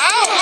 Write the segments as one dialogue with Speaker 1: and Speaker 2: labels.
Speaker 1: Ow!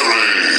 Speaker 1: Fury.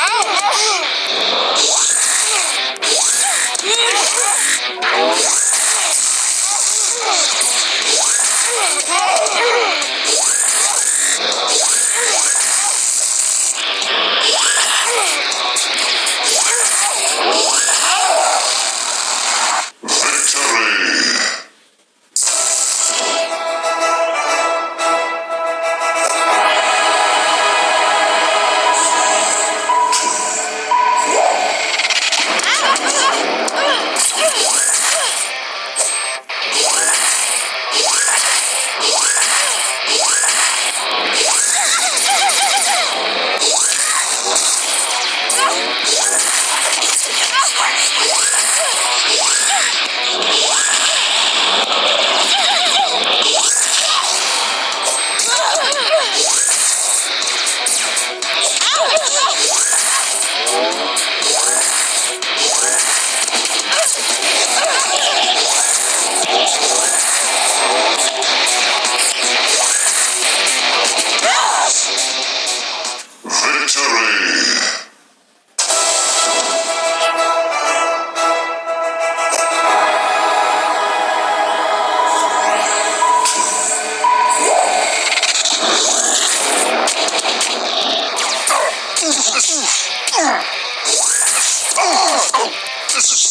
Speaker 1: 아우.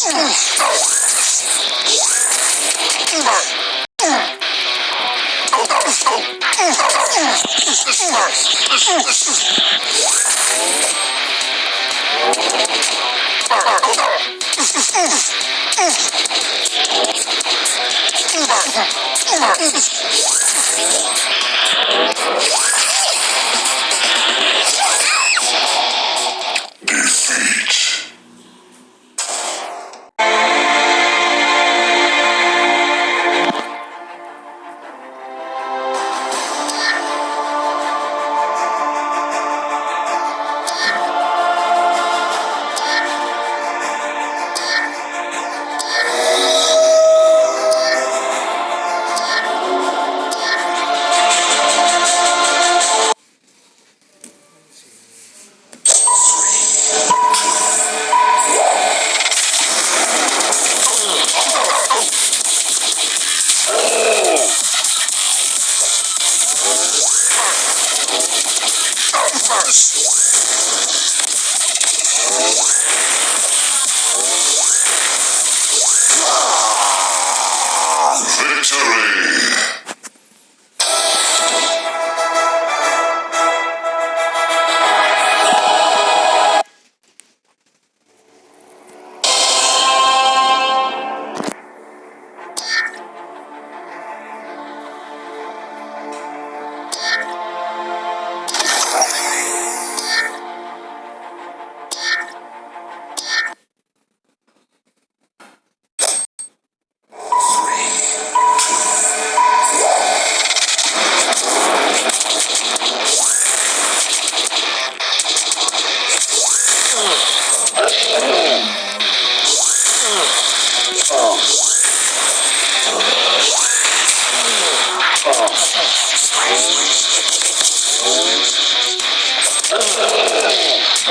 Speaker 1: Victory! Defeat. Victory!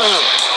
Speaker 2: Oh.